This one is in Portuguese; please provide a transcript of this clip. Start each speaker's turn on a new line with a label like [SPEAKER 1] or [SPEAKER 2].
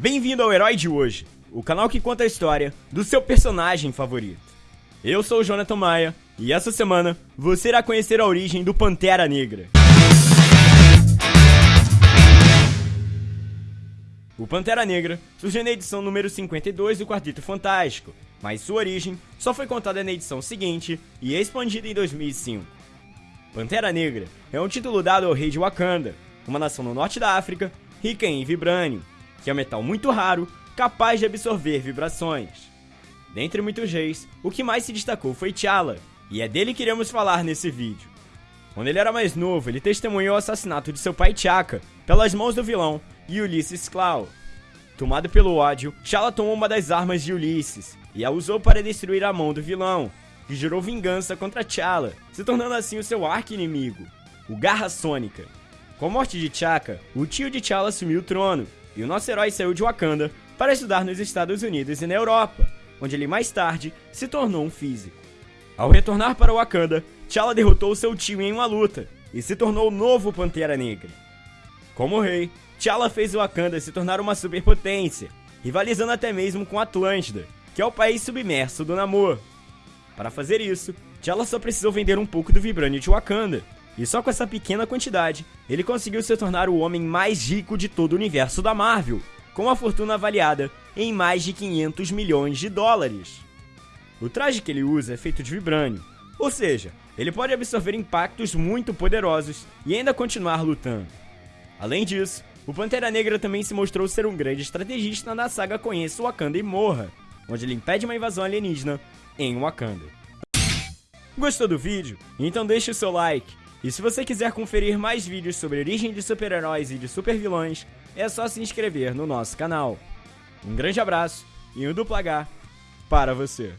[SPEAKER 1] Bem-vindo ao Herói de Hoje, o canal que conta a história do seu personagem favorito. Eu sou o Jonathan Maia e essa semana você irá conhecer a origem do Pantera Negra. O Pantera Negra surgiu na edição número 52 do Quarteto Fantástico, mas sua origem só foi contada na edição seguinte e expandida em 2005. Pantera Negra é um título dado ao rei de Wakanda, uma nação no norte da África rica em vibrânio, que é um metal muito raro, capaz de absorver vibrações. Dentre muitos reis, o que mais se destacou foi T'Challa, e é dele que iremos falar nesse vídeo. Quando ele era mais novo, ele testemunhou o assassinato de seu pai T'Chaka pelas mãos do vilão Ulysses Klaue. Tomado pelo ódio, T'Challa tomou uma das armas de Ulysses e a usou para destruir a mão do vilão, que jurou vingança contra T'Challa, se tornando assim o seu arqui-inimigo, o Garra Sônica. Com a morte de T'Chaka, o tio de T'Challa assumiu o trono, e o nosso herói saiu de Wakanda para estudar nos Estados Unidos e na Europa, onde ele mais tarde se tornou um físico. Ao retornar para Wakanda, T'Challa derrotou seu tio em uma luta e se tornou o novo Pantera Negra. Como rei, T'Challa fez Wakanda se tornar uma superpotência, rivalizando até mesmo com Atlântida, que é o país submerso do Namor. Para fazer isso, T'Challa só precisou vender um pouco do vibrânio de Wakanda, e só com essa pequena quantidade, ele conseguiu se tornar o homem mais rico de todo o universo da Marvel, com uma fortuna avaliada em mais de 500 milhões de dólares. O traje que ele usa é feito de vibrânio, ou seja, ele pode absorver impactos muito poderosos e ainda continuar lutando. Além disso, o Pantera Negra também se mostrou ser um grande estrategista na saga Conheça Wakanda e Morra, onde ele impede uma invasão alienígena em Wakanda. Gostou do vídeo? Então deixe o seu like e se você quiser conferir mais vídeos sobre origem de super-heróis e de super-vilões, é só se inscrever no nosso canal. Um grande abraço e um duplo H para você.